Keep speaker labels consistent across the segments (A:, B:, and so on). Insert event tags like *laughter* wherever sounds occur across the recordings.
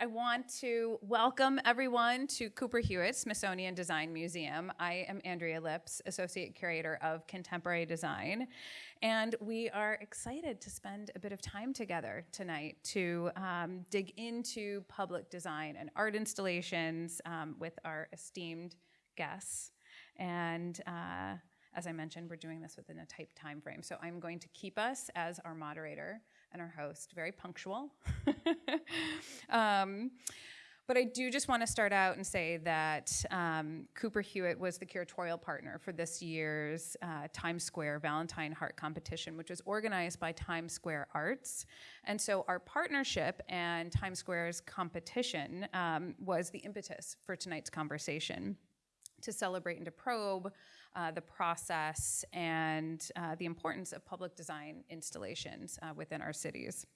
A: I want to welcome everyone to Cooper Hewitt Smithsonian Design Museum. I am Andrea Lipps, Associate Curator of Contemporary Design, and we are excited to spend a bit of time together tonight to um, dig into public design and art installations um, with our esteemed guests. And uh, as I mentioned, we're doing this within a tight time frame, so I'm going to keep us as our moderator and our host, very punctual. *laughs* um, but I do just want to start out and say that um, Cooper Hewitt was the curatorial partner for this year's uh, Times Square Valentine Heart Competition, which was organized by Times Square Arts. And so our partnership and Times Square's competition um, was the impetus for tonight's conversation to celebrate and to probe uh, the process and uh, the importance of public design installations uh, within our cities.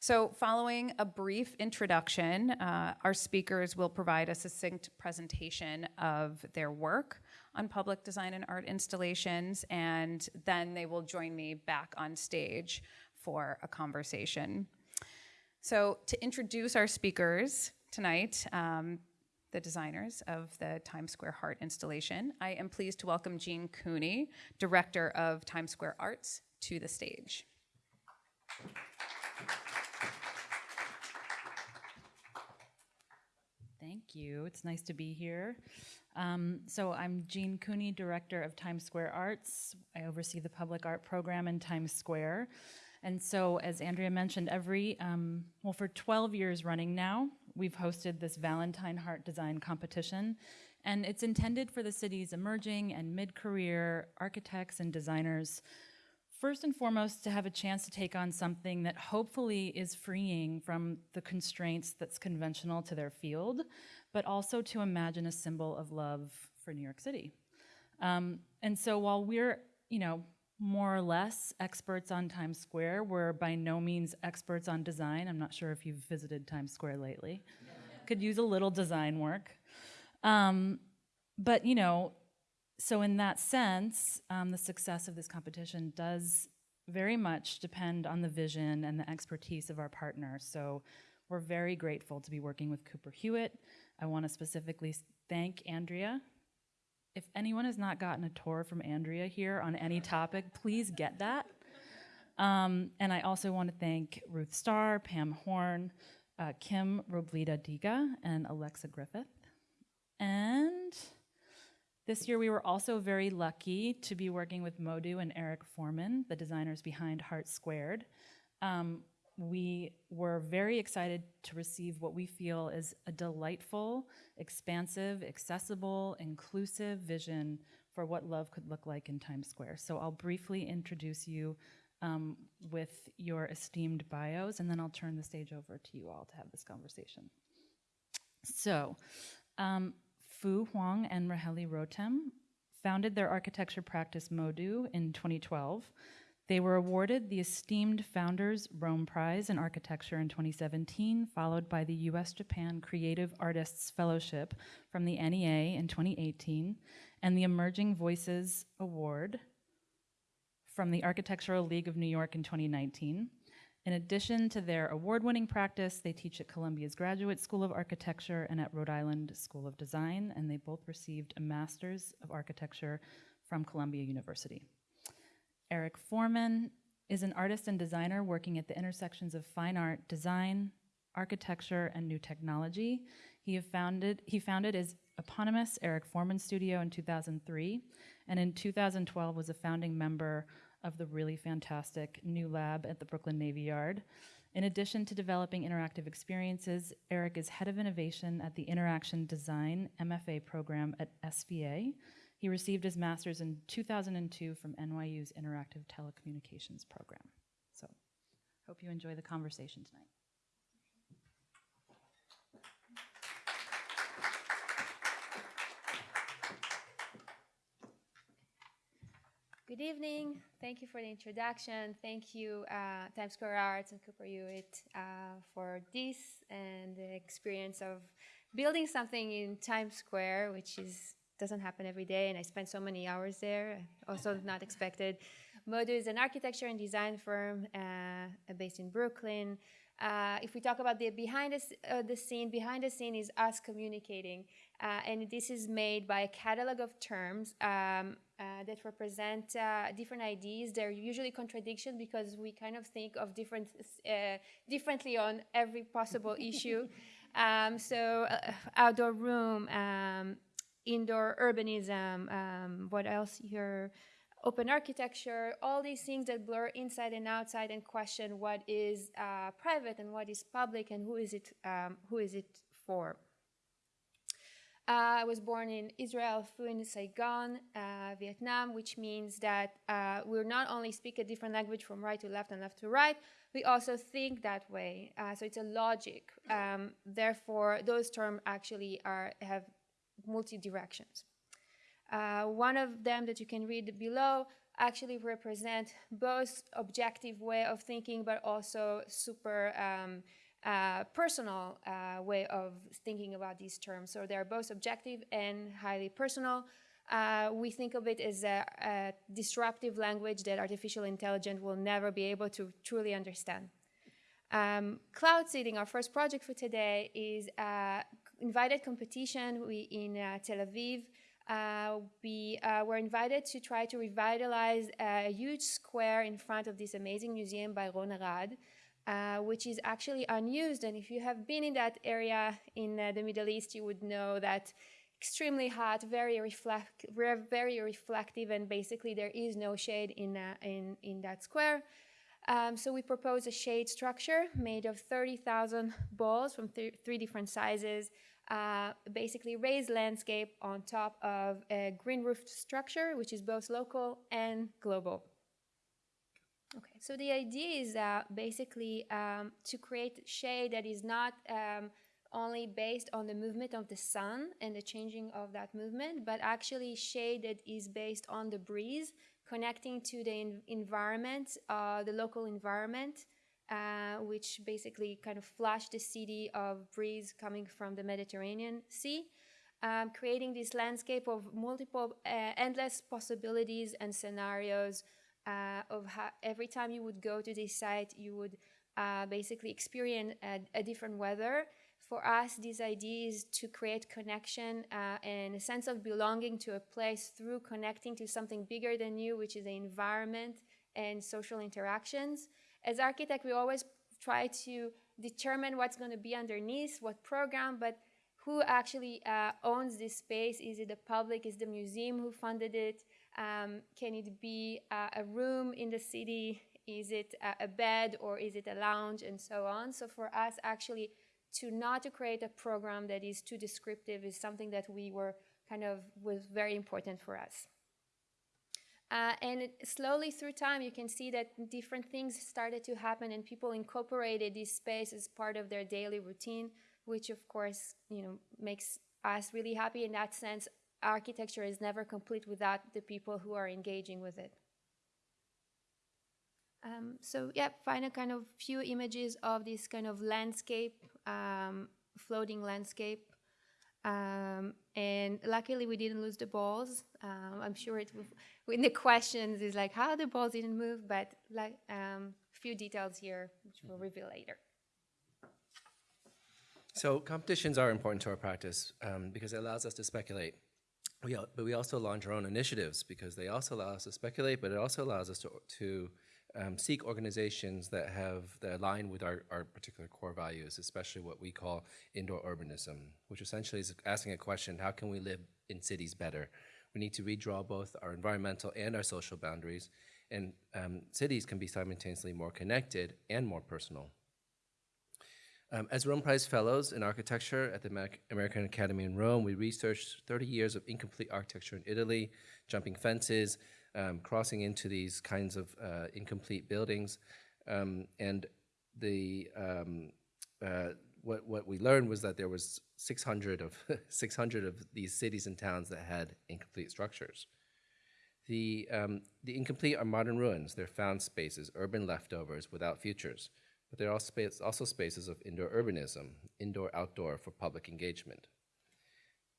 A: So following a brief introduction, uh, our speakers will provide a succinct presentation of their work on public design and art installations, and then they will join me back on stage for a conversation. So to introduce our speakers tonight, um, the designers of the Times Square Heart installation. I am pleased to welcome Jean Cooney, Director of Times Square Arts, to the stage.
B: Thank you. It's nice to be here. Um, so I'm Jean Cooney, Director of Times Square Arts. I oversee the public art program in Times Square. And so, as Andrea mentioned, every, um, well, for 12 years running now, we've hosted this Valentine Heart Design Competition. And it's intended for the city's emerging and mid-career architects and designers, first and foremost, to have a chance to take on something that hopefully is freeing from the constraints that's conventional to their field, but also to imagine a symbol of love for New York City. Um, and so while we're, you know, more or less experts on Times Square. We're by no means experts on design. I'm not sure if you've visited Times Square lately. Could use a little design work. Um, but, you know, so in that sense, um, the success of this competition does very much depend on the vision and the expertise of our partners. So we're very grateful to be working with Cooper Hewitt. I want to specifically thank Andrea if anyone has not gotten a tour from Andrea here on any topic, please get that. Um, and I also want to thank Ruth Starr, Pam Horn, uh, Kim Roblita Diga, and Alexa Griffith. And this year we were also very lucky to be working with Modu and Eric Forman, the designers behind Heart Squared. Um, we were very excited to receive what we feel is a delightful, expansive, accessible, inclusive vision for what love could look like in Times Square. So I'll briefly introduce you um, with your esteemed bios, and then I'll turn the stage over to you all to have this conversation. So, um, Phu Hoang and Rachely Rotem founded their architecture practice Modu in 2012. They were awarded the esteemed Founders Rome Prize in Architecture in 2017, followed by the US Japan Creative Artists Fellowship from the NEA in 2018, and the Emerging Voices Award from the Architectural League of New York in 2019. In addition to their award-winning practice, they teach at Columbia's Graduate School of Architecture and at Rhode Island School of Design, and they both received a Master's of Architecture from Columbia University. Eric Forman is an artist and designer working at the intersections of fine art, design, architecture, and new technology. He, founded, he founded his eponymous Eric Forman Studio in 2003, and in 2012 was a founding member of the really fantastic new lab at the Brooklyn Navy Yard. In addition to developing interactive experiences, Eric is head of innovation at the Interaction Design MFA program at SVA, he received his master's in 2002 from NYU's Interactive Telecommunications program. So, hope you enjoy the conversation tonight.
C: Good evening. Thank you for the introduction. Thank you, uh, Times Square Arts and Cooper Hewitt, uh, for this and the experience of building something in Times Square, which is doesn't happen every day, and I spent so many hours there. Also not expected. Modu is an architecture and design firm uh, based in Brooklyn. Uh, if we talk about the behind the, uh, the scene, behind the scene is us communicating, uh, and this is made by a catalog of terms um, uh, that represent uh, different ideas. They're usually contradiction because we kind of think of different uh, differently on every possible issue. *laughs* Um, so, uh, outdoor room, um, indoor urbanism, um, what else here? Open architecture, all these things that blur inside and outside and question what is uh, private and what is public and who is it, um, who is it for. Uh, I was born in Israel, Phu in Saigon, uh, Vietnam, which means that uh, we not only speak a different language from right to left and left to right, we also think that way. Uh, so it's a logic. Um, therefore, those terms actually are have multi directions. Uh, one of them that you can read below actually represent both objective way of thinking, but also super um, uh, personal uh, way of thinking about these terms. So they're both objective and highly personal. Uh, we think of it as a, a disruptive language that artificial intelligence will never be able to truly understand. Um, cloud seeding, our first project for today, is uh, invited competition we, in uh, Tel Aviv. Uh, we uh, were invited to try to revitalize a huge square in front of this amazing museum by Ron Arad, uh, which is actually unused. And if you have been in that area in uh, the Middle East, you would know that extremely hot, very reflect, very reflective, and basically there is no shade in uh, in in that square. Um, so we propose a shade structure made of 30,000 balls from th- three different sizes, uh, basically raised landscape on top of a green roofed structure, which is both local and global. Okay, so the idea is uh, basically um, to create shade that is not um, only based on the movement of the sun and the changing of that movement, but actually shade that is based on the breeze, connecting to the en- environment, uh, the local environment, uh, which basically kind of flash the city of breeze coming from the Mediterranean Sea. Um, creating this landscape of multiple, uh, endless possibilities and scenarios uh, of how every time you would go to this site, you would uh, basically experience a, a, different weather. For us, this idea is to create connection uh, and a sense of belonging to a place through connecting to something bigger than you, which is the environment and social interactions. As architect, we always try to determine what's going to be underneath, what program, but who actually uh, owns this space? Is it the public? Is the museum who funded it? Um, can it be uh, a room in the city? Is it a, a bed or is it a lounge and so on? So for us, actually, to not to create a program that is too descriptive is something that we were kind of was very important for us. Uh, and slowly through time, you can see that different things started to happen, and people incorporated this space as part of their daily routine, which of course, you know, makes us really happy in that sense architecture is never complete without the people who are engaging with it. Um, so yeah, find a kind of few images of this kind of landscape, um, floating landscape. Um, and luckily we didn't lose the balls. Um, I'm sure it in the questions is like how the balls didn't move, but like a few details here which we'll reveal later.
D: So competitions are important to our practice um, because it allows us to speculate. We, but we also launch our own initiatives because they also allow us to speculate, but it also allows us to, to um, seek organizations that have that align with our, our particular core values, especially what we call indoor urbanism, which essentially is asking a question, how can we live in cities better? We need to redraw both our environmental and our social boundaries, and um, cities can be simultaneously more connected and more personal. Um, as Rome Prize Fellows in Architecture at the American Academy in Rome, we researched 30 years of incomplete architecture in Italy, jumping fences, um, crossing into these kinds of uh, incomplete buildings. Um, and the, um, uh, what, what we learned was that there was 600 of, *laughs* 600 of these cities and towns that had incomplete structures. The, um, the incomplete are modern ruins. They're found spaces, urban leftovers without futures but they're space, also spaces of indoor urbanism, indoor-outdoor for public engagement.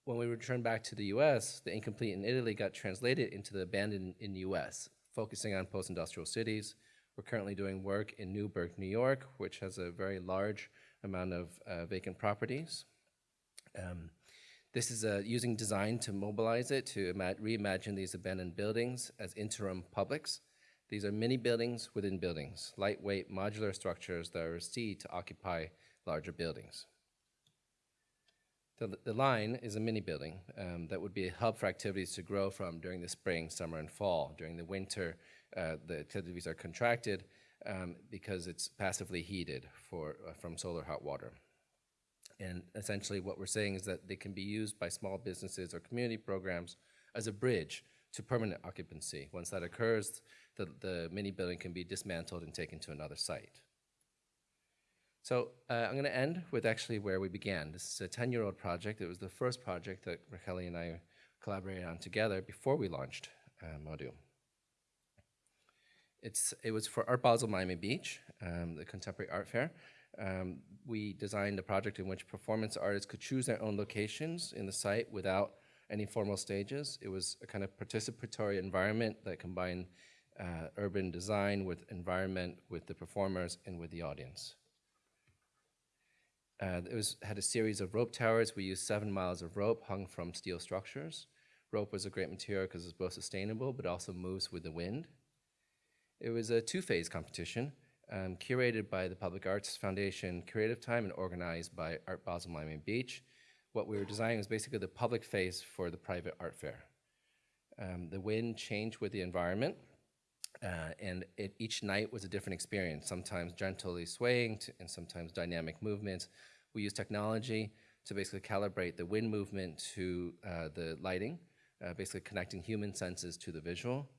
D: When we returned back to the US, the incomplete in Italy got translated into the abandoned in the US, focusing on post-industrial cities, We're currently doing work in Newburgh, New York, which has a very large amount of uh, vacant properties. Um, this is uh, using design to mobilize it to ima- reimagine these abandoned buildings as interim publics. These are mini buildings within buildings, lightweight modular structures that are seed to occupy larger buildings. The, the line is a mini building um, that would be a hub for activities to grow from during the spring, summer, and fall. During the winter, uh, the activities are contracted um, because it's passively heated for, uh, from solar hot water. And essentially, what we're saying is that they can be used by small businesses or community programs as a bridge to permanent occupancy. Once that occurs, the, the mini building can be dismantled and taken to another site. So uh, I'm going to end with actually where we began. This is a 10-year-old project. It was the first project that Rachely and I collaborated on together before we launched uh, Modu. It's, it was for Art Basel Miami Beach, um, the Contemporary Art Fair. Um, we designed a project in which performance artists could choose their own locations in the site without any formal stages. It was a kind of participatory environment that combined uh, urban design with environment, with the performers, and with the audience. Uh, it was, had a series of rope towers. We used seven miles of rope hung from steel structures. Rope was a great material because it's both sustainable but also moves with the wind. It was a two-phase competition um, curated by the Public Arts Foundation Creative Time and organized by Art Basel Miami Beach. What we were designing was basically the public face for the private art fair. Um, the wind changed with the environment, uh, and it, each night was a different experience, sometimes gently swaying to, and sometimes dynamic movements. We used technology to basically calibrate the wind movement to uh, the lighting, uh, basically connecting human senses to the visual.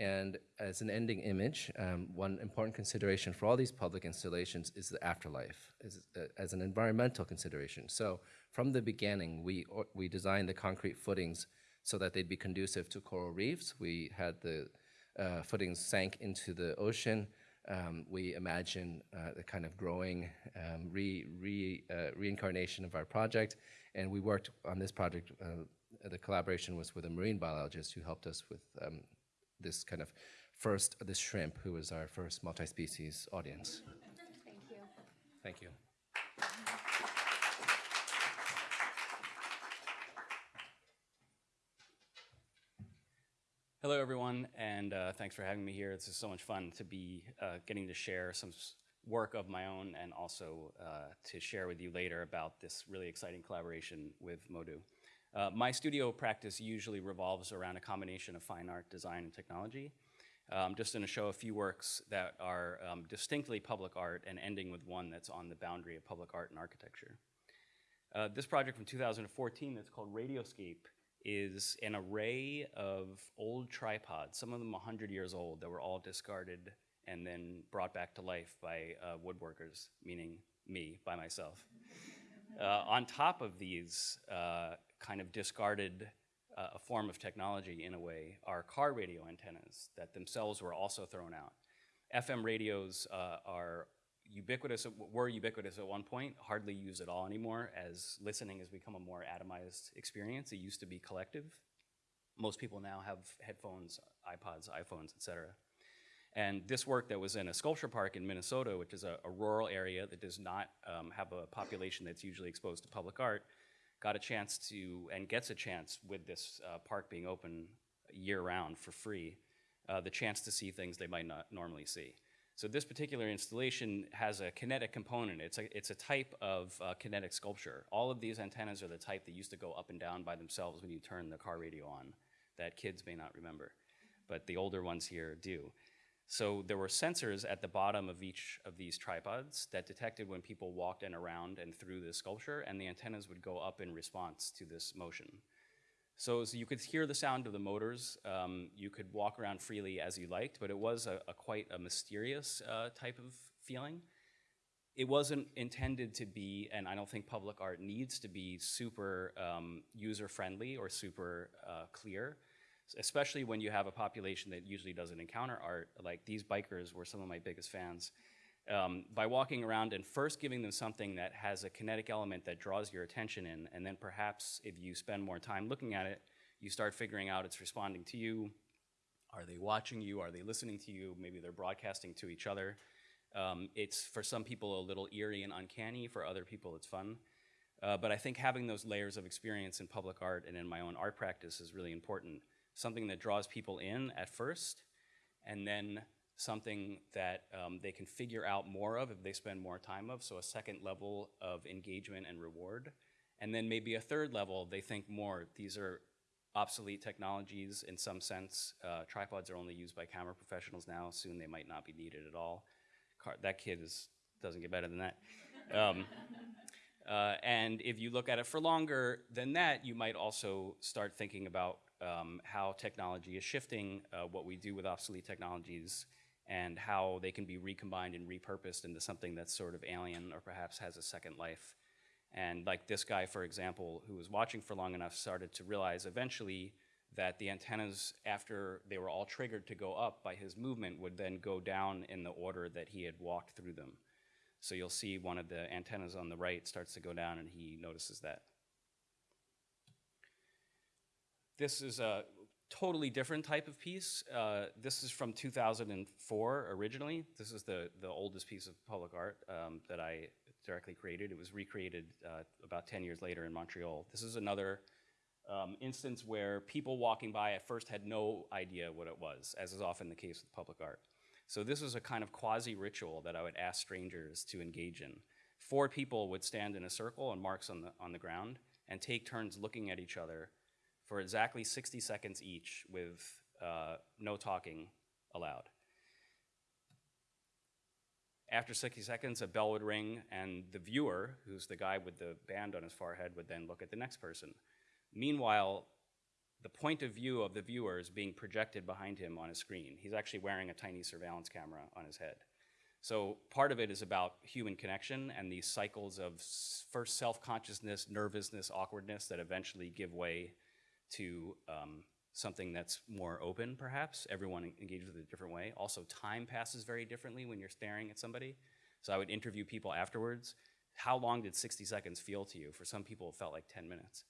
D: And as an ending image, um, one important consideration for all these public installations is the afterlife, as, uh, as an environmental consideration. So from the beginning, we, we designed the concrete footings so that they'd be conducive to coral reefs. We had the uh, footings sank into the ocean. Um, we imagine uh, the kind of growing um, re, re, uh, reincarnation of our project. And we worked on this project, uh, the collaboration was with a marine biologist who helped us with um, this kind of first, this shrimp, who was our first multi-species audience. *laughs*
C: Thank you.
D: Thank you.
E: Hello, everyone, and uh, thanks for having me here. This is so much fun to be uh, getting to share some work of my own and also uh, to share with you later about this really exciting collaboration with Modu. Uh, my studio practice usually revolves around a combination of fine art, design, and technology. I'm just going to show a few works that are um, distinctly public art and ending with one that's on the boundary of public art and architecture. Uh, this project from 2014 that's called Radioscape is an array of old tripods, some of them 100 years old, that were all discarded and then brought back to life by uh, woodworkers, meaning me, by myself. *laughs* Uh, on top of these uh, kind of discarded uh, a form of technology in a way are car radio antennas that themselves were also thrown out. FM radios uh, are ubiquitous, were ubiquitous at one point, hardly used at all anymore as listening has become a more atomized experience. It used to be collective. Most people now have headphones, iPods, iPhones, etc. And this work that was in a sculpture park in Minnesota, which is a, a rural area that does not um, have a population that's usually exposed to public art, got a chance to, and gets a chance with this uh, park being open year round for free, uh, the chance to see things they might not normally see. So this particular installation has a kinetic component. It's a, it's a type of uh, kinetic sculpture. All of these antennas are the type that used to go up and down by themselves when you turn the car radio on, that kids may not remember, but the older ones here do. So there were sensors at the bottom of each of these tripods that detected when people walked in around and through the sculpture, and the antennas would go up in response to this motion. So, so you could hear the sound of the motors. Um, you could walk around freely as you liked, but it was a, a quite a mysterious uh, type of feeling. It wasn't intended to be, and I don't think public art needs to be super um, user friendly or super uh, clear, especially when you have a population that usually doesn't encounter art. Like these bikers were some of my biggest fans. Um, by walking around and first giving them something that has a kinetic element that draws your attention in, and then perhaps if you spend more time looking at it, you start figuring out it's responding to you, Are they watching you? Are they listening to you? Maybe they're broadcasting to each other. Um, it's for some people a little eerie and uncanny. For other people, it's fun. Uh, but I think having those layers of experience in public art and in my own art practice is really important. Something that draws people in at first, and then something that um, they can figure out more of if they spend more time of. So a second level of engagement and reward. And then maybe a third level, they think more. These are obsolete technologies in some sense. Uh, tripods are only used by camera professionals now. Soon they might not be needed at all. Car- that kid is, doesn't get better than that. Um, *laughs* uh, and if you look at it for longer than that, you might also start thinking about um, how technology is shifting, uh, what we do with obsolete technologies, and how they can be recombined and repurposed into something that's sort of alien or perhaps has a second life. And like this guy, for example, who was watching for long enough, started to realize eventually that the antennas, after they were all triggered to go up by his movement, would then go down in the order that he had walked through them. So you'll see one of the antennas on the right starts to go down, and he notices that. This is a totally different type of piece. Uh, this is from 2004 originally. This is the, the oldest piece of public art um, that I directly created. It was recreated uh, about 10 years later in Montreal. This is another um, instance where people walking by at first had no idea what it was, as is often the case with public art. So this was a kind of quasi-ritual that I would ask strangers to engage in. Four people would stand in a circle and marks on the, on the ground and take turns looking at each other for exactly 60 seconds each with uh, no talking allowed. After 60 seconds, a bell would ring, and the viewer, who's the guy with the band on his forehead, would then look at the next person. Meanwhile, the point of view of the viewer is being projected behind him on a screen. He's actually wearing a tiny surveillance camera on his head. So part of it is about human connection and these cycles of first self-consciousness, nervousness, awkwardness that eventually give way to um, something that's more open, perhaps. Everyone en- engages it a different way. Also, time passes very differently when you're staring at somebody. So I would interview people afterwards. How long did 60 seconds feel to you? For some people, it felt like 10 minutes.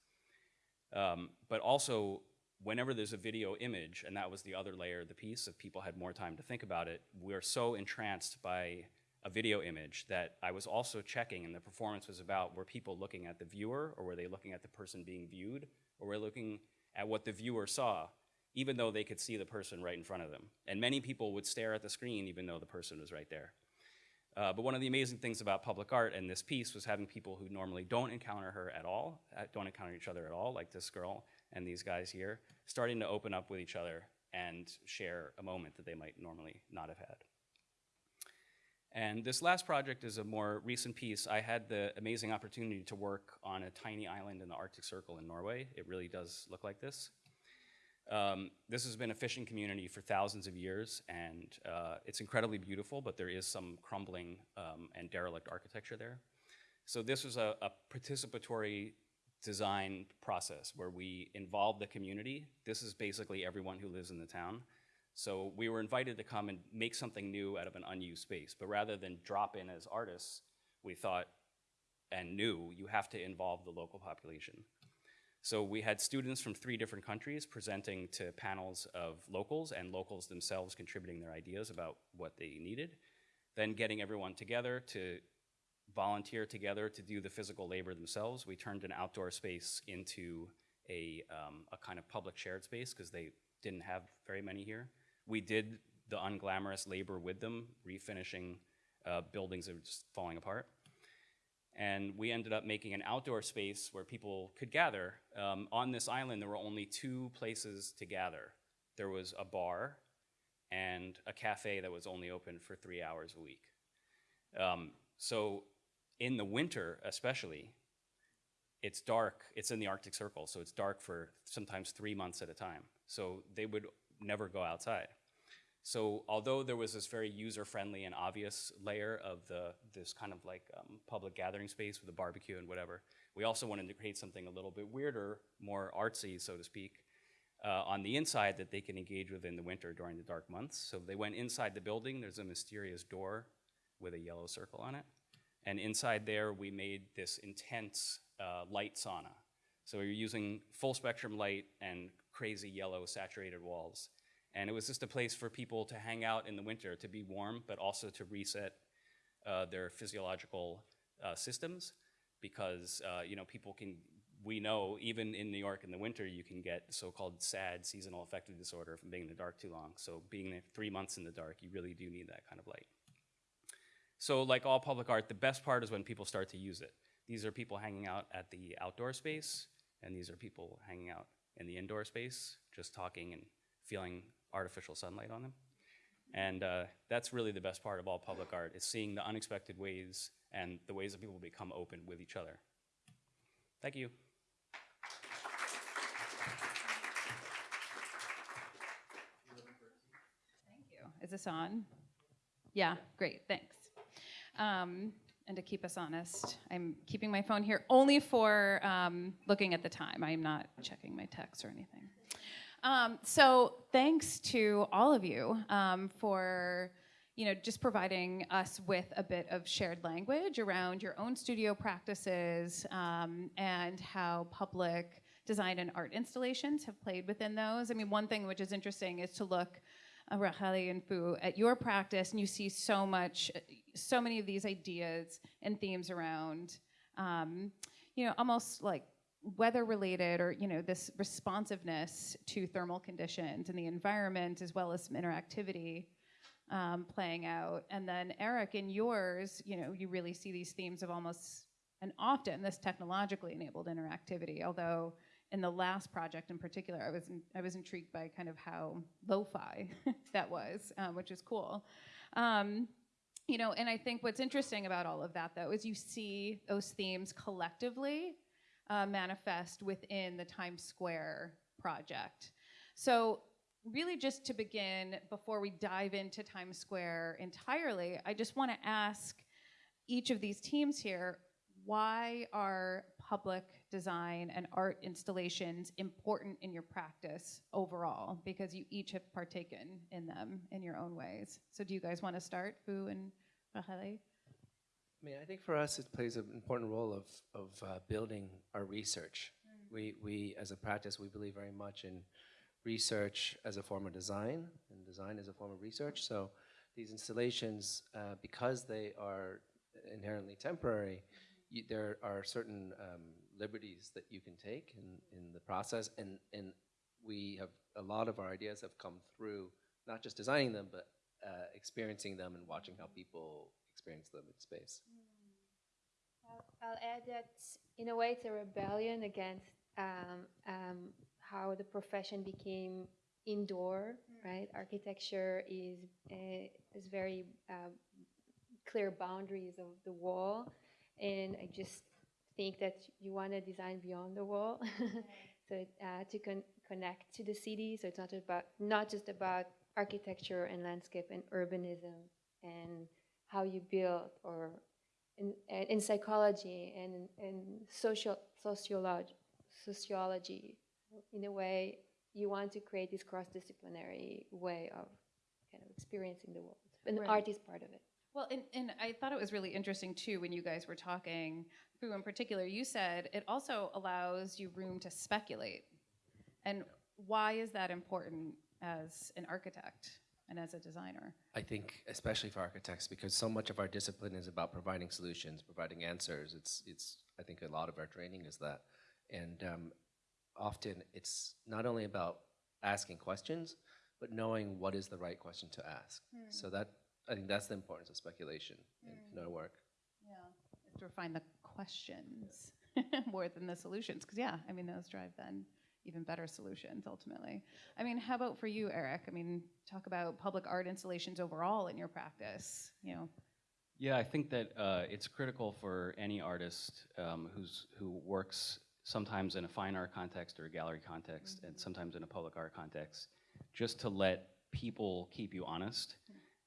E: Um, but also, whenever there's a video image, and that was the other layer of the piece, if people had more time to think about it, we're so entranced by a video image that I was also checking, and the performance was about were people looking at the viewer, or were they looking at the person being viewed, or were they looking at what the viewer saw, even though they could see the person right in front of them. And many people would stare at the screen even though the person was right there. Uh, but one of the amazing things about public art and this piece was having people who normally don't encounter her at all, uh, don't encounter each other at all, like this girl and these guys here, starting to open up with each other and share a moment that they might normally not have had. And this last project is a more recent piece. I had the amazing opportunity to work on a tiny island in the Arctic Circle in Norway. It really does look like this. Um, this has been a fishing community for thousands of years, and uh, it's incredibly beautiful, but there is some crumbling um, and derelict architecture there. So this was a, a participatory design process where we involved the community. This is basically everyone who lives in the town. So we were invited to come and make something new out of an unused space. But rather than drop in as artists, we thought and knew you have to involve the local population. So we had students from three different countries presenting to panels of locals and locals themselves contributing their ideas about what they needed. Then getting everyone together to volunteer together to do the physical labor themselves. We turned an outdoor space into a, um, a kind of public shared space because they didn't have very many here. We did the unglamorous labor with them, refinishing uh, buildings that were just falling apart. And we ended up making an outdoor space where people could gather. Um, on this island, there were only two places to gather. There was a bar and a cafe that was only open for three hours a week. Um, so in the winter, especially, it's dark. It's in the Arctic Circle, so it's dark for sometimes three months at a time. So they would never go outside. So although there was this very user-friendly and obvious layer of the this kind of like um, public gathering space with a barbecue and whatever, we also wanted to create something a little bit weirder, more artsy, so to speak, uh, on the inside that they can engage with in the winter during the dark months. So they went inside the building. There's a mysterious door with a yellow circle on it. And inside there, we made this intense uh, light sauna. So you're using full spectrum light and crazy yellow saturated walls. And it was just a place for people to hang out in the winter, to be warm, but also to reset uh, their physiological uh, systems because uh, you know people can we know even in New York in the winter you can get so-called SAD seasonal affective disorder from being in the dark too long. So being three months in the dark, you really do need that kind of light. So like all public art, the best part is when people start to use it. These are people hanging out at the outdoor space, and these are people hanging out in the indoor space, just talking and feeling artificial sunlight on them. And uh, that's really the best part of all public art, is seeing the unexpected ways and the ways that people become open with each other. Thank you.
A: Thank you. Is this on? Yeah, great, thanks. Um, and to keep us honest, I'm keeping my phone here only for um, looking at the time. I am not checking my text or anything. Um, so thanks to all of you um, for you know just providing us with a bit of shared language around your own studio practices um, and how public design and art installations have played within those. I mean, one thing which is interesting is to look uh, Rachely and Phu at your practice, and you see so much, so many of these ideas and themes around, um, you know, almost like weather related or you know this responsiveness to thermal conditions and the environment as well as some interactivity um, playing out. And then eric in yours you know you really see these themes of almost and often this technologically enabled interactivity although in the last project in particular i was in, i was intrigued by kind of how lo-fi *laughs* that was um, which is cool. Um, you know and i think what's interesting about all of that though is you see those themes collectively uh, manifest within the Times Square project. So really just to begin, before we dive into Times Square entirely, I just want to ask each of these teams here, why are public design and art installations important in your practice overall? Because you each have partaken in them in your own ways. So do you guys want to start, Phu and Rachely?
D: I mean, I think for us, it plays an important role of, of uh, building our research. We, we, as a practice, we believe very much in research as a form of design, and design as a form of research. So these installations, uh, because they are inherently temporary, you, there are certain um, liberties that you can take in, in the process, and, and we have, a lot of our ideas have come through not just designing them, but uh, experiencing them and watching how people experience them in space.
C: I'll, I'll add that in a way it's a rebellion against um, um, how the profession became indoor, right? Architecture is uh, is very uh, clear boundaries of the wall, and I just think that you want to design beyond the wall, *laughs* so uh, to con- connect to the city. So it's not about not just about architecture and landscape and urbanism and how you build or in, in psychology and in, social sociology, sociology. In a way, you want to create this cross-disciplinary way of kind of experiencing the world, and
A: Right.
C: art is part of it.
A: Well, and, and I thought it was really interesting too when you guys were talking, Phu in particular, you said it also allows you room to speculate. And why is that important as an architect and as a designer?
D: I think, especially for architects, because so much of our discipline is about providing solutions, providing answers. It's, it's. I think a lot of our training is that, and um, often it's not only about asking questions, but knowing what is the right question to ask. So that I think that's the importance of speculation in, in our work.
A: Yeah. To refine the questions *laughs* more than the solutions. Because, yeah, I mean, those drive then even better solutions ultimately. I mean, how about for you, Eric? I mean, talk about public art installations overall in your practice, you know.
E: Yeah, I think that uh, it's critical for any artist um, who's who works sometimes in a fine art context or a gallery context, and sometimes in a public art context, just to let people keep you honest.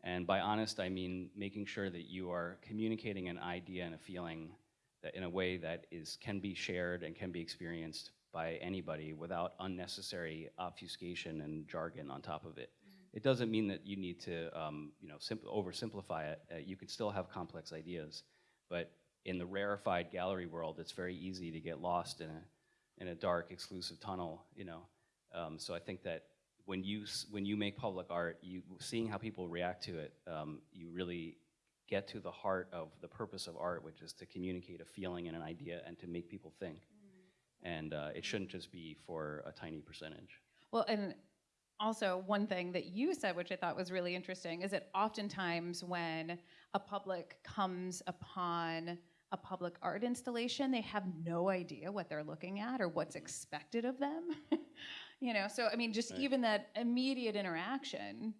E: And by honest, I mean making sure that you are communicating an idea and a feeling that in a way that is can be shared and can be experienced by anybody without unnecessary obfuscation and jargon on top of it. It doesn't mean that you need to, um, you know, simp- oversimplify it. Uh, you can still have complex ideas, but in the rarefied gallery world, it's very easy to get lost in a in a dark, exclusive tunnel. You know, um, so I think that when you when you make public art, you seeing how people react to it, um, you really get to the heart of the purpose of art, which is to communicate a feeling and an idea and to make people think. And uh, it shouldn't just be for a tiny percentage.
A: Well, and also one thing that you said, which I thought was really interesting, is that oftentimes when a public comes upon a public art installation, they have no idea what they're looking at or what's expected of them. *laughs* you know, so I mean, just
E: Right.
A: even that immediate interaction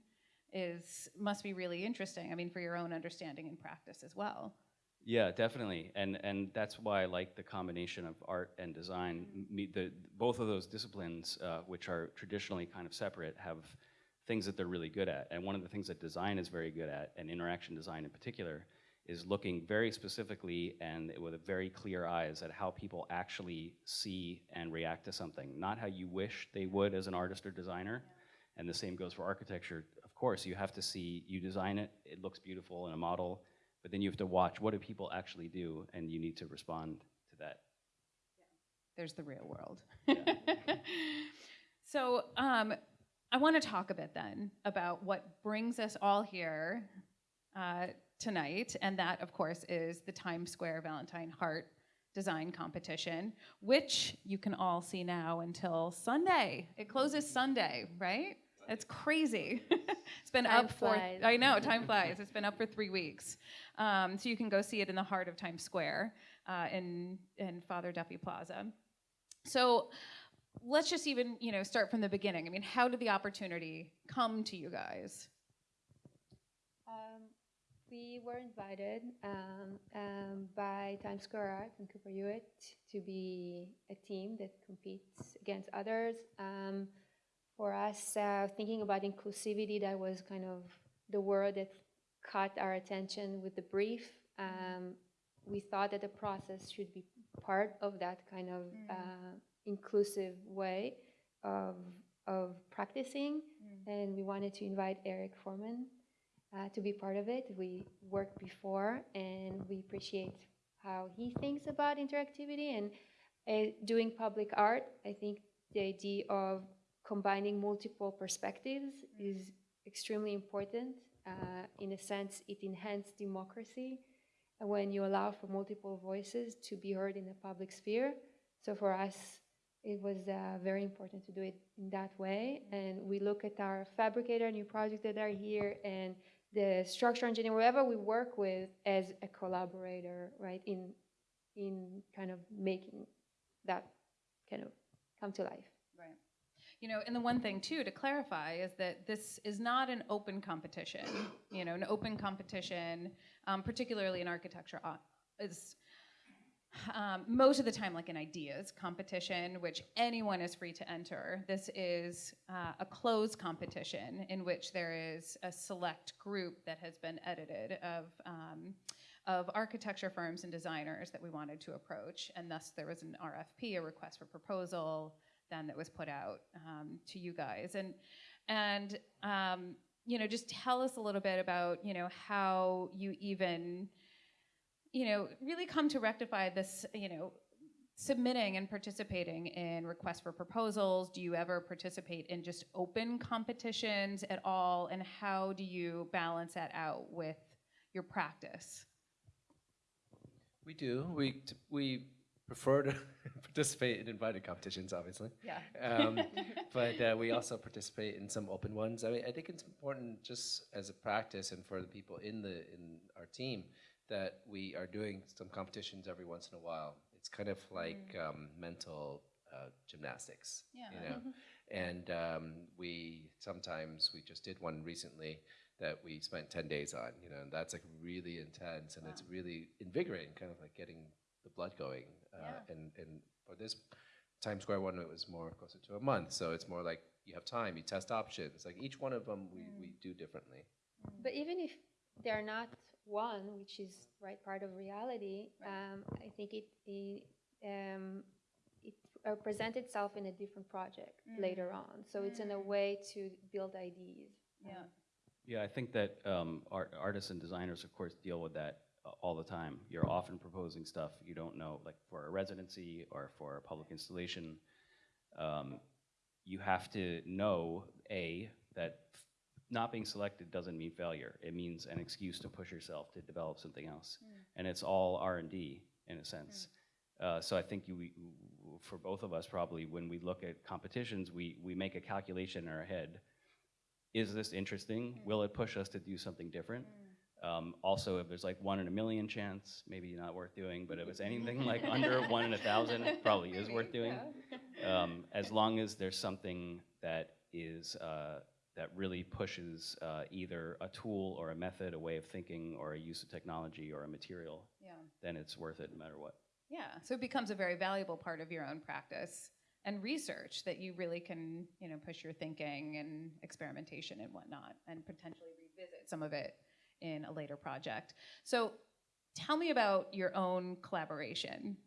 A: is must be really interesting. I mean, for your own understanding and practice as well.
E: Yeah, definitely, and and that's why I like the combination of art and design. M- Me, the both of those disciplines, uh, which are traditionally kind of separate, have things that they're really good at. And one of the things that design is very good at, and interaction design in particular, is looking very specifically and with a very clear eyes at how people actually see and react to something, not how you wish they would as an artist or designer. And the same goes for architecture. Of course, you have to see, you design it, it looks beautiful in a model, but then you have to watch what do people actually do, and you need to respond to that.
A: there's the real world.
E: Yeah. *laughs*
A: so um, I want to talk a bit then about what brings us all here uh, tonight, and that, of course, is the Times Square Valentine Heart Design Competition, which you can all see now until Sunday. It closes Sunday, right? It's crazy. *laughs* it's been
C: Time
A: up for
C: flies.
A: I know time flies. It's been up for three weeks, um, so you can go see it in the heart of Times Square uh, in in Father Duffy Plaza. So let's just even you know start from the beginning. I mean, how did the opportunity come to you guys?
C: Um, we were invited um, um, by Times Square Art and Cooper Hewitt to be a team that competes against others. For us, uh, thinking about inclusivity, that was kind of the word that caught our attention with the brief. Um, we thought that the process should be part of that kind of uh, inclusive way of, of practicing. And we wanted to invite Eric Forman uh, to be part of it. We worked before, and we appreciate how he thinks about interactivity and uh, doing public art. I think the idea of combining multiple perspectives is extremely important. Uh, in a sense, it enhances democracy uh, when you allow for multiple voices to be heard in the public sphere. So for us, it was uh, very important to do it in that way. And we look at our fabricator, new projects that are here, and the structural engineer, whoever we work with, as a collaborator, right, in in kind of making that kind of come to life.
A: You know, and the one thing too to clarify is that this is not an open competition. *coughs* You know, an open competition, um, particularly in architecture, uh, is um, most of the time like an ideas competition, which anyone is free to enter. This is uh, a closed competition in which there is a select group that has been edited of. Um, of architecture firms and designers that we wanted to approach, and thus there was an RFP, a request for proposal, then that was put out um, to you guys, and and um, you know just tell us a little bit about you know how you even you know really come to rectify this you know submitting and participating in requests for proposals. Do you ever participate in just open competitions at all? And how do you balance that out with your practice?
D: We do. We we prefer to *laughs* participate in invited competitions, obviously.
A: yeah
D: Um, *laughs* but uh, we also participate in some open ones. I mean, I think it's important just as a practice and for the people in the in our team that we are doing some competitions every once in a while. It's kind of like um, mental uh, gymnastics,
A: Yeah.
D: you know. And um, we sometimes we just did one recently that we spent ten days on, you know, and that's like really intense and it's really invigorating, kind of like getting the blood going. Uh,
A: Yeah.
D: And and for this Times Square one, it was more closer to a month. So it's more like you have time, you test options. Like each one of them, we, we do differently.
C: But even if they're not one, which is right part of reality, um, I think it it, um, it uh, presents itself in a different project later on. So it's in a way to build ideas.
A: yeah
E: Yeah, I think that um, art, artists and designers, of course, deal with that all the time. You're often proposing stuff you don't know, like for a residency or for a public installation. Um, you have to know, A, that not being selected doesn't mean failure. It means an excuse to push yourself to develop something else. And it's all R and D in a sense. Uh, so I think you, we- for both of us probably, when we look at competitions, we, we make a calculation in our head. Is this interesting? Will it push us to do something different? Um, also, if there's like one in a million chance, maybe not worth doing, but if it's anything like under *laughs* one in a thousand, it probably is worth doing. Um, as long as there's something that is, uh, that really pushes uh, either a tool or a method, a way of thinking, or a use of technology or a material,
A: Yeah.
E: then it's worth it no matter what.
A: Yeah, so it becomes a very valuable part of your own practice and research that you really can, you know, push your thinking and experimentation and whatnot, and potentially revisit some of it in a later project. So, tell me about your own collaboration.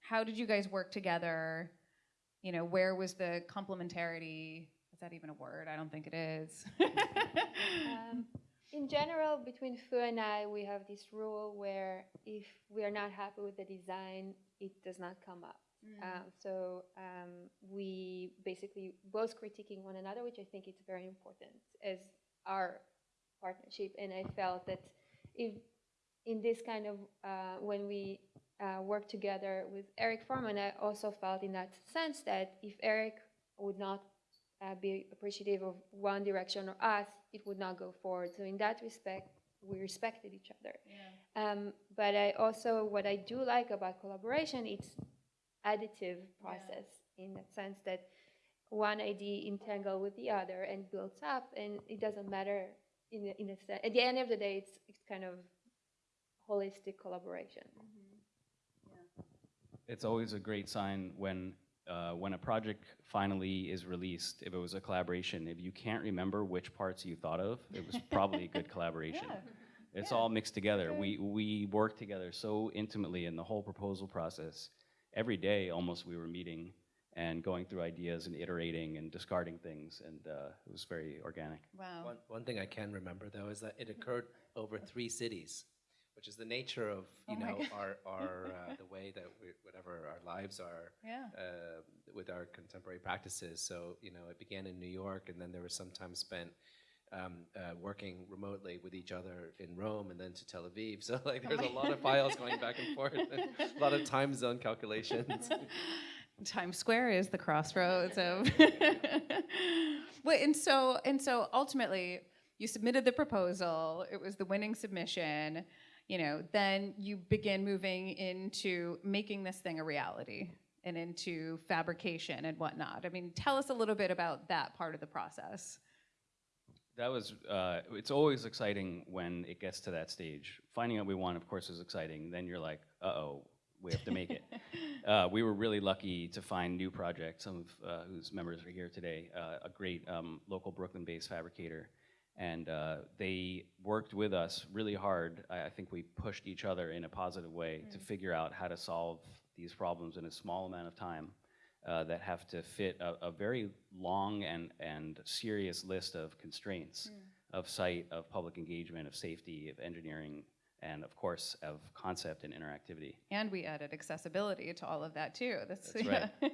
A: How did you guys work together? You know, where was the complementarity? Is that even a word? I don't think it is.
C: Um, in general, between Phu and I, we have this rule where if we are not happy with the design, it does not come up. Um, so um, we basically both critiquing one another, which I think is very important as our partnership. And I felt that if in this kind of uh, when we uh, work together with Eric Forman, I also felt in that sense that if Eric would not uh, be appreciative of one direction or us, it would not go forward. So in that respect, we respected each other. Um, but I also, what I do like about collaboration, it's additive process in the sense that one idea entangle with the other and builds up, and it doesn't matter in a, in a sense. At the end of the day, it's, it's kind of holistic collaboration.
E: It's always a great sign when, uh, when a project finally is released, if it was a collaboration, if you can't remember which parts you thought of, it was probably a good *laughs* collaboration. It's all mixed together. We, we worked together so intimately in the whole proposal process. Every day, almost, we were meeting and going through ideas and iterating and discarding things, and uh, it was very organic.
A: wow.
D: One, one thing I can remember though is that it occurred over three cities, which is the nature of you
A: Oh
D: know our our *laughs* uh, the way that we, whatever our lives are
A: Yeah.
D: uh, with our contemporary practices. So you know it began in New York, and then there was some time spent. Um, uh, working remotely with each other in Rome and then to Tel Aviv. *laughs* So like there's a lot of files going back and forth, *laughs* a lot of time zone calculations.
A: Times Square is the crossroads of. *laughs* Wait, and so and so ultimately, you submitted the proposal. It was the winning submission. You know, then you begin moving into making this thing a reality and into fabrication and whatnot. I mean, tell us a little bit about that part of the process.
E: That was, uh, it's always exciting when it gets to that stage. Finding out we won, of course, is exciting. Then you're like, uh-oh, we have to make it. *laughs* uh, we were really lucky to find New Project, some of uh, whose members are here today, uh, a great um, local Brooklyn-based fabricator. And uh, they worked with us really hard. I, I think we pushed each other in a positive way to figure out how to solve these problems in a small amount of time uh, that have to fit a, a very long and, and serious list of constraints of site, of public engagement, of safety, of engineering, and of course of concept and interactivity.
A: And we added accessibility to all of that too. That's,
E: That's right. *laughs*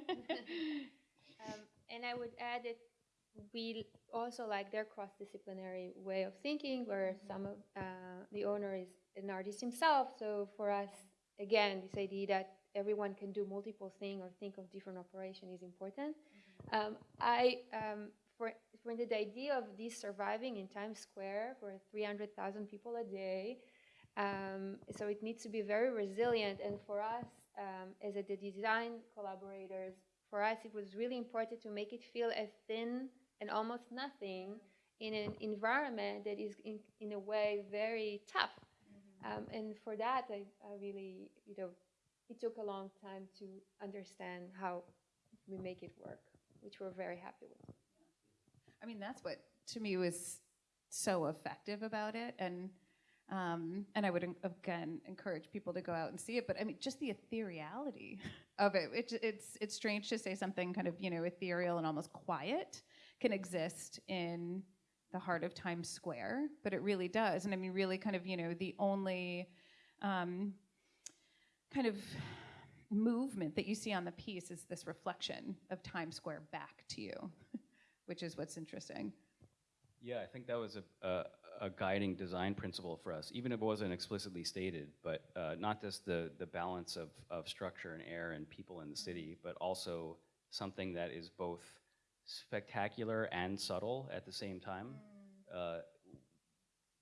C: Um, and I would add that we also like their cross-disciplinary way of thinking, where some of uh, the owner is an artist himself. So for us, again, this idea that everyone can do multiple things or think of different operation is important. Um, I um, for for the idea of this surviving in Times Square for 300,000 people a day. Um, so it needs to be very resilient. And for us, um, as a, the design collaborators, for us, it was really important to make it feel as thin and almost nothing in an environment that is, in, in a way, very tough. Um, and for that, I, I really, you know, it took a long time to understand how we make it work, which we're very happy with.
A: I mean, that's what to me was so effective about it, and um, and I would again encourage people to go out and see it. But I mean, just the ethereality of it. It's it's it's strange to say something kind of you know ethereal and almost quiet can exist in the heart of Times Square, but it really does. And I mean, really, kind of you know the only um, kind of movement that you see on the piece is this reflection of Times Square back to you, *laughs* which is what's interesting.
E: Yeah, I think that was a, a, a guiding design principle for us, even if it wasn't explicitly stated, but uh, not just the, the balance of, of structure and air and people in the city, but also something that is both spectacular and subtle at the same time. Uh,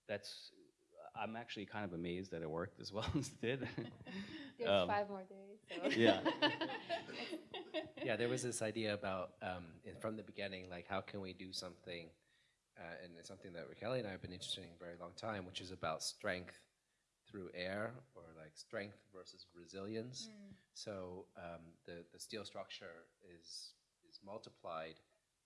E: that's, I'm actually kind of amazed that it worked as well *laughs* as it did. *laughs*
C: There's
E: Um,
C: five more days. So.
E: yeah. *laughs*
D: Yeah, there was this idea about um, from the beginning, like how can we do something, uh, and it's something that Rachely and I have been interested in a very long time, which is about strength through air, or like strength versus resilience. So um, the the steel structure is is multiplied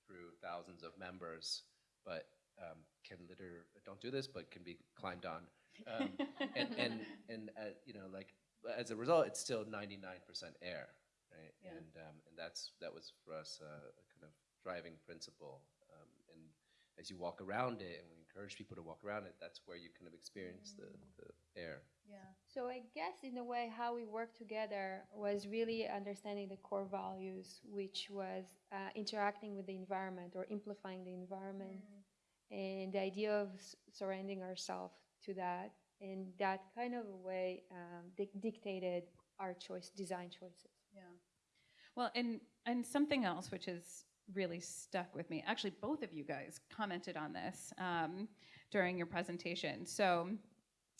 D: through thousands of members, but um, can litter. Don't do this, but can be climbed on, um, *laughs* and and and uh, you know like as a result, it's still ninety nine percent air right?
A: Yeah.
D: And um, and that's that was for us uh, a kind of driving principle. And as you walk around it, and we encourage people to walk around it, that's where you kind of experience the, the air.
A: Yeah.
C: So I guess in a way, how we worked together was really understanding the core values, which was uh, interacting with the environment or amplifying the environment, and the idea of s- surrendering ourselves to that, and that kind of a way um, dic- dictated our choice, design choices.
A: Yeah. Well, and and something else which has really stuck with me. Actually, both of you guys commented on this um, during your presentation. So,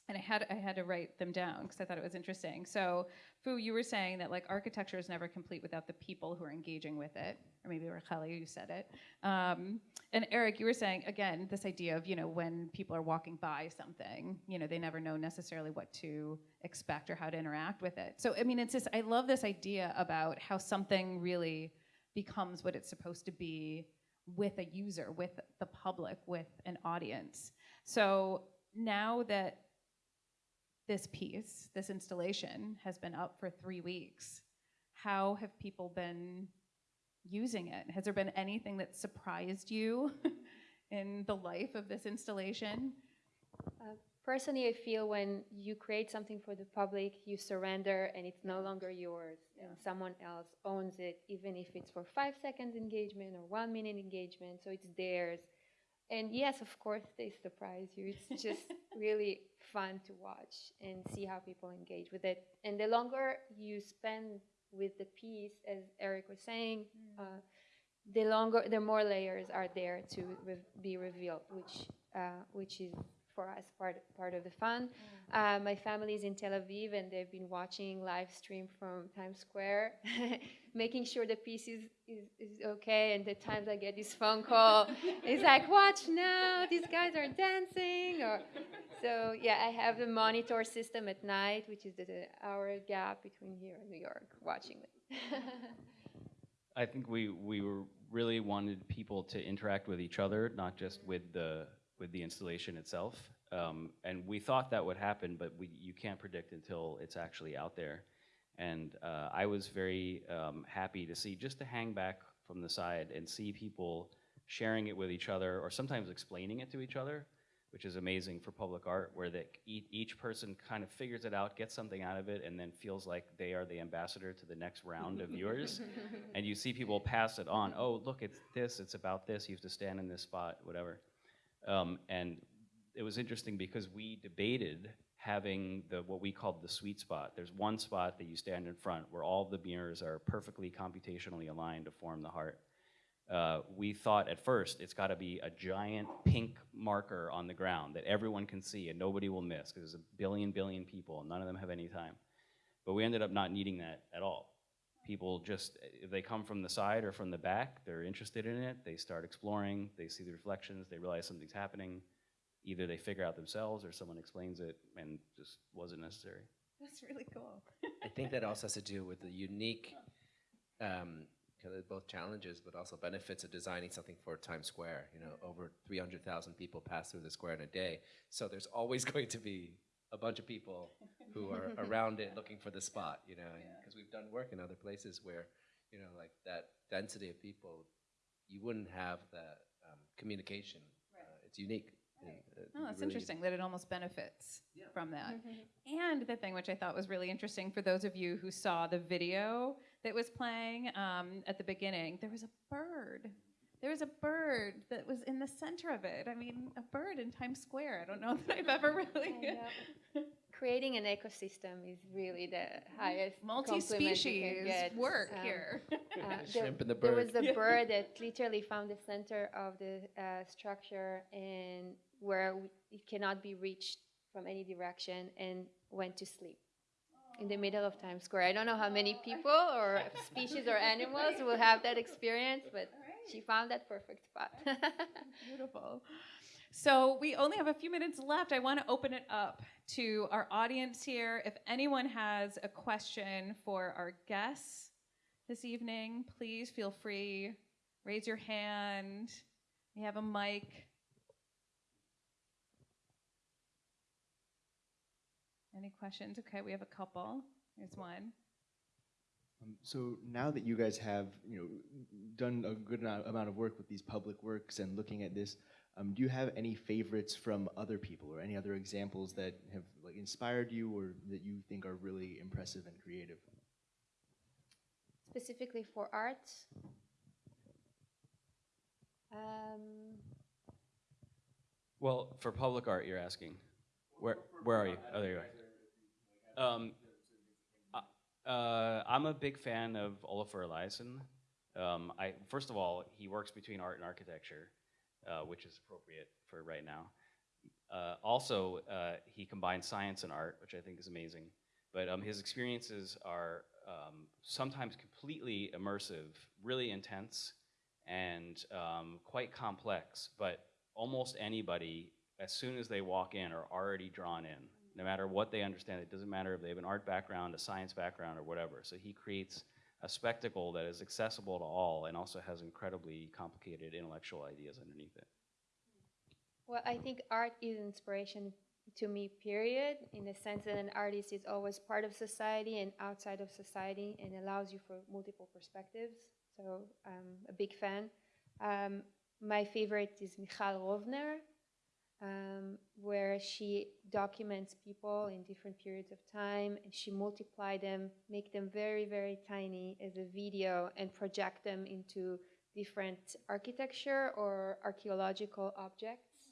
A: and I had I had to write them down because I thought it was interesting. So, Phu, you were saying that like architecture is never complete without the people who are engaging with it, or maybe Rachely, you said it. Um, and Eric, you were saying again this idea of you know when people are walking by something, you know they never know necessarily what to expect or how to interact with it. So I mean, it's just I love this idea about how something really becomes what it's supposed to be with a user, with the public, with an audience. So now that this piece, this installation, has been up for three weeks, how have people been using it? Has there been anything that surprised you *laughs* in the life of this installation?
C: Uh, Personally, I feel when you create something for the public, you surrender and it's no longer yours, and someone else owns it, even if it's for five seconds engagement or one minute engagement, so it's theirs. And yes, of course, they surprise you. It's *laughs* just really fun to watch and see how people engage with it. And the longer you spend with the piece, as Eric was saying, uh, the longer, the more layers are there to re- be revealed, which uh, which is for us part part of the fun. Uh, my family is in Tel Aviv, and they've been watching live stream from Times Square, *laughs* making sure the piece is, is, is okay. And the times I get this phone call, *laughs* it's like, watch now, these guys are dancing. Or so yeah, I have the monitor system at night, which is the, the hour gap between here and New York, watching it. *laughs*
E: I think we, we were really wanted people to interact with each other, not just with the, with the installation itself. Um, and we thought that would happen, but we, you can't predict until it's actually out there. And uh, I was very um, happy to see, just to hang back from the side and see people sharing it with each other, or sometimes explaining it to each other, which is amazing for public art, where that each person kind of figures it out, gets something out of it, and then feels like they are the ambassador to the next round of viewers. *laughs* and you see people pass it on. Oh, look, it's this. It's about this. You have to stand in this spot, whatever. Um, and it was interesting because we debated having the what we called the sweet spot. There's one spot that you stand in front where all the mirrors are perfectly computationally aligned to form the heart. Uh, we thought at first it's got to be a giant pink marker on the ground that everyone can see and nobody will miss because there's a billion billion people and none of them have any time. But we ended up not needing that at all. People just, if they come from the side or from the back, they're interested in it. They start exploring. They see the reflections. They realize something's happening. Either they figure out themselves or someone explains it, and just wasn't necessary.
A: That's really cool.
D: I think that also has to do with the unique, um, kind of both challenges but also benefits of designing something for Times Square. You know, over 300,000 people pass through the square in a day, so there's always *laughs* going to be a bunch of people who are *laughs* around it looking for the spot. You know, because we've done work in other places where, you know, like that density of people, you wouldn't have that um, communication. Uh, it's unique. And, uh,
A: Oh,
D: you
A: that's
D: really-
A: interesting that it almost benefits from that. And the thing which I thought was really interesting for those of you who saw the video that was playing um, at the beginning, there was a bird. There was a bird that was in the center of it. I mean, a bird in Times Square. I don't know *laughs* that I've ever really. *laughs*
C: Creating an ecosystem is really the highest compliment you can
A: Multi-species work
C: Um,
A: here.
C: Uh, *laughs*
D: The
C: there,
D: shrimp and the
C: there was
D: bird.
C: a bird that literally found the center of the uh, structure and where it cannot be reached from any direction and went to sleep in the middle of Times Square. I don't know how many people or species or animals will have that experience, but she found that perfect spot. *laughs*
A: Beautiful. So we only have a few minutes left. I want to open it up to our audience here. If anyone has a question for our guests this evening, please feel free. Raise your hand. We have a mic. Any questions? Okay, we have a couple. Here's one.
F: Um, So now that you guys have, you know, done a good amount amount of work with these public works and looking at this, um, do you have any favorites from other people or any other examples that have like inspired you or that you think are really impressive and creative?
C: Specifically for art. Um,
E: Well, for public art, you're asking. Where where are you? Oh, there you are. Um, uh, I'm a big fan of Olafur Eliasson. Um, I first of all, he works between art and architecture, uh, which is appropriate for right now. Uh, also, uh, he combines science and art, which I think is amazing. But um, his experiences are um, sometimes completely immersive, really intense, and um, quite complex. But almost anybody, as soon as they walk in, are already drawn in. No matter what they understand, it doesn't matter if they have an art background, a science background, or whatever. So he creates a spectacle that is accessible to all and also has incredibly complicated intellectual ideas underneath it.
C: Well, I think art is inspiration to me, period, in the sense that an artist is always part of society and outside of society and allows you for multiple perspectives. So I'm a big fan. Um, my favorite is Michal Rovner, um, where she documents people in different periods of time and she multiply them, make them very, very tiny as a video and project them into different architecture or archaeological objects.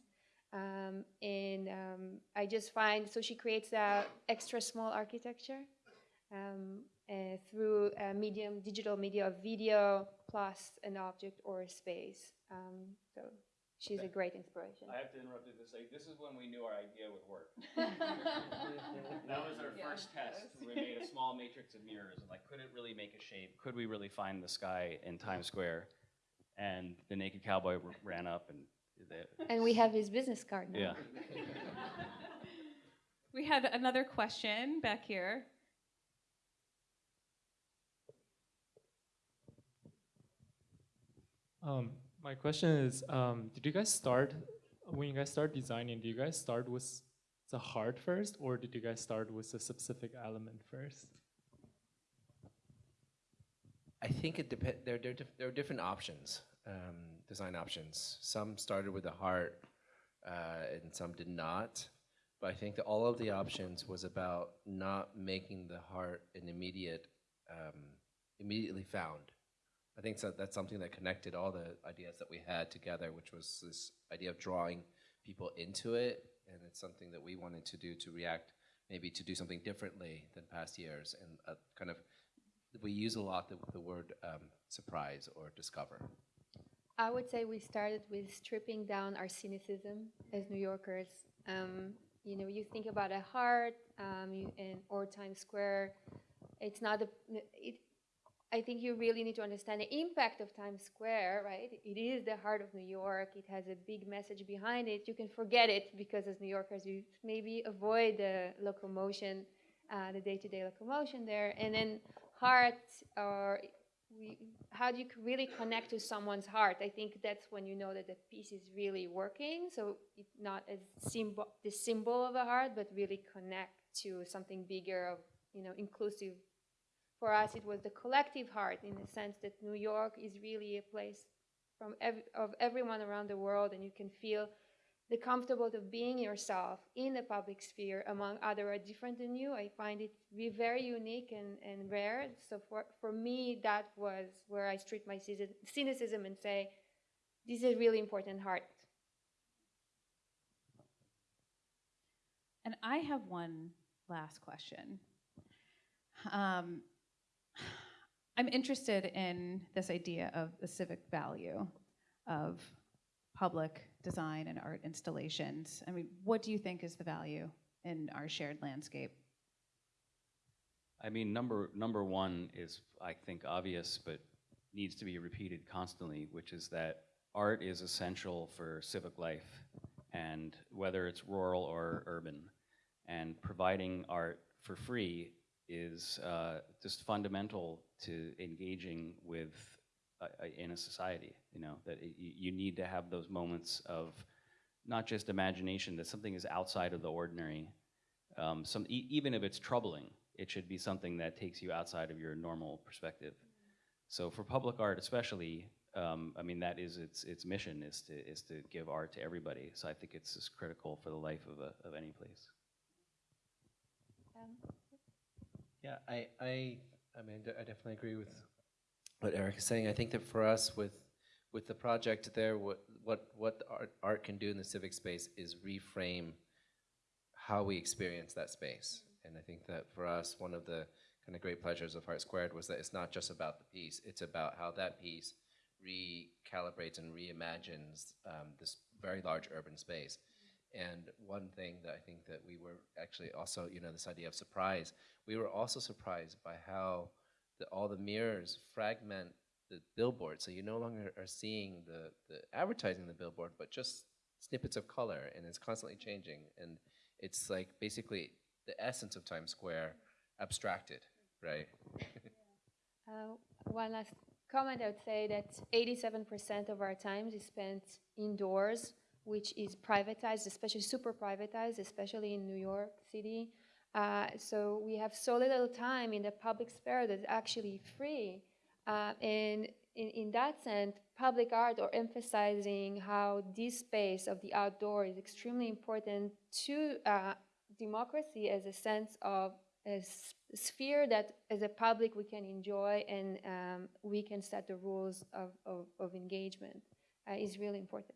C: Um, and um, I just find so she creates a extra small architecture um, uh, through a medium, digital media of video plus an object or a space. Um, so she's a great inspiration.
E: I have to interrupt you to say, this is when we knew our idea would work. *laughs* That was our
A: Yeah,
E: first test. We made *laughs* a small matrix of mirrors and like, could it really make a shape? Could we really find the sky in Times Square? And the naked cowboy r- ran up and, the-
C: And we have his business card now.
E: yeah. *laughs*
A: We had another question back here.
G: Um, my question is, um, did you guys start when you guys start designing? Do you guys start with the heart first, or did you guys start with a specific element first?
D: I think it depends. There, there, there are different options, um, design options. Some started with the heart, uh, and some did not. But I think that all of the options was about not making the heart an immediate, um, immediately found. I think so, that's something that connected all the ideas that we had together, which was this idea of drawing people into it, and it's something that we wanted to do to react, maybe to do something differently than past years, and uh, kind of we use a lot the, the word um, surprise or discover.
C: I would say we started with stripping down our cynicism as New Yorkers. Um, you know, you think about a heart um, you, and or Times Square. It's not a. It, I think you really need to understand the impact of Times Square, right? It is the heart of New York. It has a big message behind it. You can forget it because as New Yorkers, you maybe avoid the locomotion, uh, the day-to-day locomotion there, and then heart or we, how do you really connect to someone's heart? I think that's when you know that the piece is really working. So it not as symbol, the symbol of a heart, but really connect to something bigger, of you know, inclusive. For us, it was the collective heart in the sense that New York is really a place from ev- of everyone around the world, and you can feel the comfortable of being yourself in the public sphere among other are different than you. I find it be very unique and, and rare. So for, for me, that was where I street my cynicism and say, this is really important heart.
A: And I have one last question. Um, I'm interested in this idea of the civic value of public design and art installations. I mean, what do you think is the value in our shared landscape?
E: I mean, number number one is I think obvious, but needs to be repeated constantly, which is that art is essential for civic life, and whether it's rural or urban, and providing art for free is uh, just fundamental to engaging with uh, uh, in a society. You know that it, you need to have those moments of not just imagination that something is outside of the ordinary. Um, some e- even if it's troubling, it should be something that takes you outside of your normal perspective. So for public art, especially, um, I mean that is its its mission is to is to give art to everybody. So I think it's just critical for the life of a, of any place.
C: Um,
D: Yeah, I, I, I mean, I definitely agree with what Eric is saying. I think that for us, with, with the project there, what, what, what art, art can do in the civic space is reframe how we experience that space. And I think that for us, one of the kind of great pleasures of Heart Squared was that it's not just about the piece, it's about how that piece recalibrates and reimagines um, this very large urban space. And one thing that I think that we were actually also, you know, this idea of surprise, we were also surprised by how the, all the mirrors fragment the billboard. So you no longer are seeing the, the advertising the billboard, but just snippets of color, and it's constantly changing. And it's like basically the essence of Times Square abstracted, right? *laughs*
C: Uh, one last comment, I would say that 87% of our time is spent indoors, which is privatized, especially super privatized, especially in New York City. Uh, so we have so little time in the public sphere that's actually free. Uh, and in, in that sense, public art or emphasizing how this space of the outdoor is extremely important to uh, democracy as a sense of a sphere that as a public we can enjoy and um, we can set the rules of, of, of engagement uh, is really important.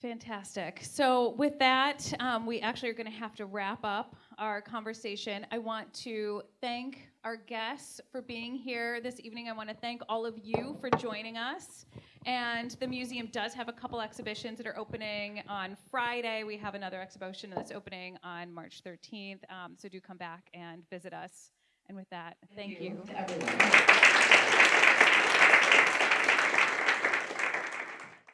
A: Fantastic. So, with that, um, we actually are going to have to wrap up our conversation. I want to thank our guests for being here this evening. I want to thank all of you for joining us. And the museum does have a couple exhibitions that are opening on Friday. We have another exhibition that's opening on March 13th. Um, so, do come back and visit us. And with that, thank you.
H: to everyone.